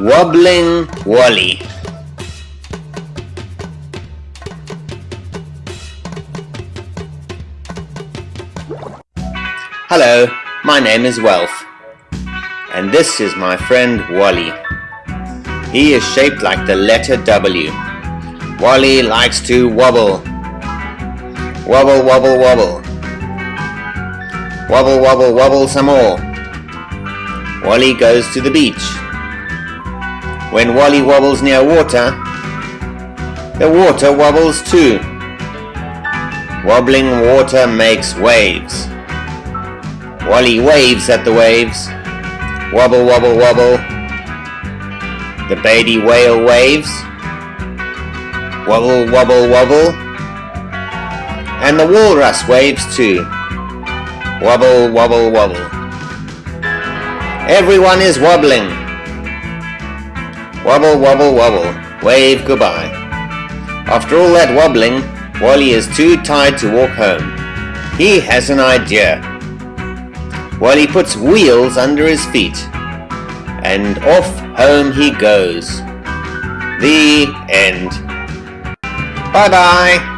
Wobbling Wally Hello, my name is Welf, and this is my friend Wally. He is shaped like the letter W. Wally likes to wobble. Wobble, wobble, wobble. Wobble, wobble, wobble some more. Wally goes to the beach. When Wally wobbles near water, the water wobbles too. Wobbling water makes waves. Wally waves at the waves. Wobble, wobble, wobble. The baby whale waves. Wobble, wobble, wobble. And the walrus waves too. Wobble, wobble, wobble. Everyone is wobbling. Wobble, wobble, wobble. Wave goodbye. After all that wobbling, Wally is too tired to walk home. He has an idea. Wally puts wheels under his feet. And off home he goes. The end. Bye bye.